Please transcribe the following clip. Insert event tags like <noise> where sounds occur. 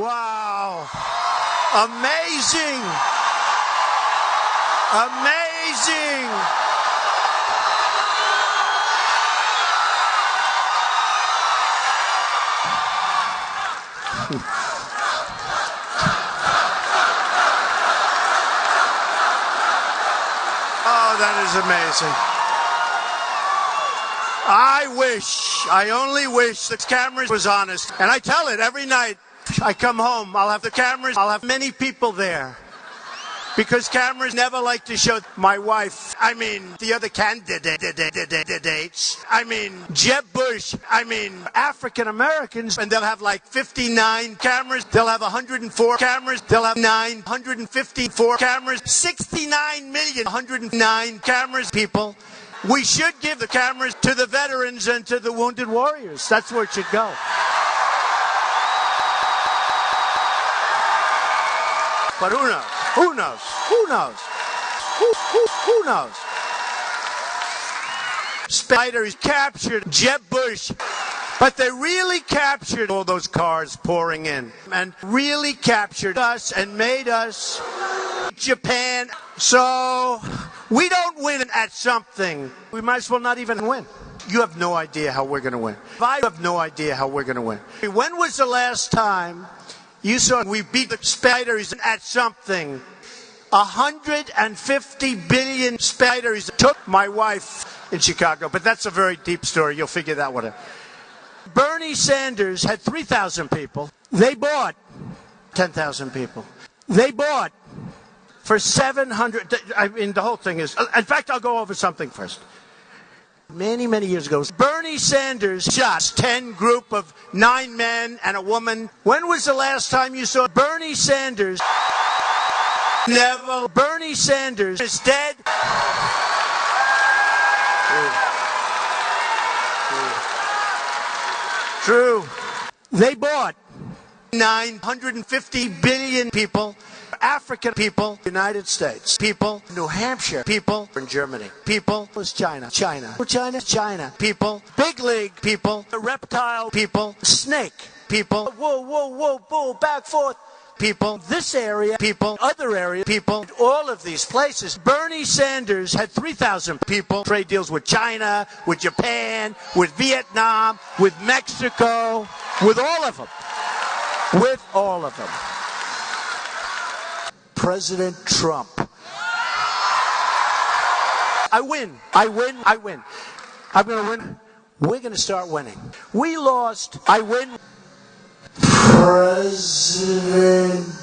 Wow. Amazing. Amazing. <laughs> Oh, that is amazing. I wish, I only wish the cameras was honest. And I tell it every night. I come home, I'll have the cameras, I'll have many people there. Because cameras never like to show my wife, I mean, the other candidates, I mean, Jeb Bush, I mean, African Americans, and they'll have like 59 cameras, they'll have 104 cameras, they'll have 954 cameras, 69 million, 109 cameras, people. We should give the cameras to the veterans and to the wounded warriors. That's where it should go. But who knows? Who knows? Who knows? Who, who, who knows? Spiders captured Jeb Bush, but they really captured all those cars pouring in and really captured us and made us Japan. So we don't win at something. We might as well not even win. You have no idea how we're going to win. I have no idea how we're going to win. When was the last time you saw we beat the spiders at something? 150 billion spiders took my wife in Chicago, but that's a very deep story. You'll figure that one out. Bernie Sanders had 3,000 people. They bought 10,000 people. They bought for 700. I mean, the whole thing is. In fact, I'll go over something first. Many, many years ago, Bernie Sanders shot 10 group of nine men and a woman. When was the last time you saw Bernie Sanders? Never. Bernie Sanders is dead. True. They bought 950 billion people, African people, United States people, New Hampshire people, in Germany people, was China, China, China, China people, big league people, reptile people, snake people, whoa, whoa, whoa, whoa, back forth people, this area, people, other area, people, all of these places. Bernie Sanders had 3,000 people, trade deals with China, with Japan, with Vietnam, with Mexico, with all of them. With all of them. President Trump. I win. I win. I win. I'm going to win. We're going to start winning. We lost. I win. President Trump.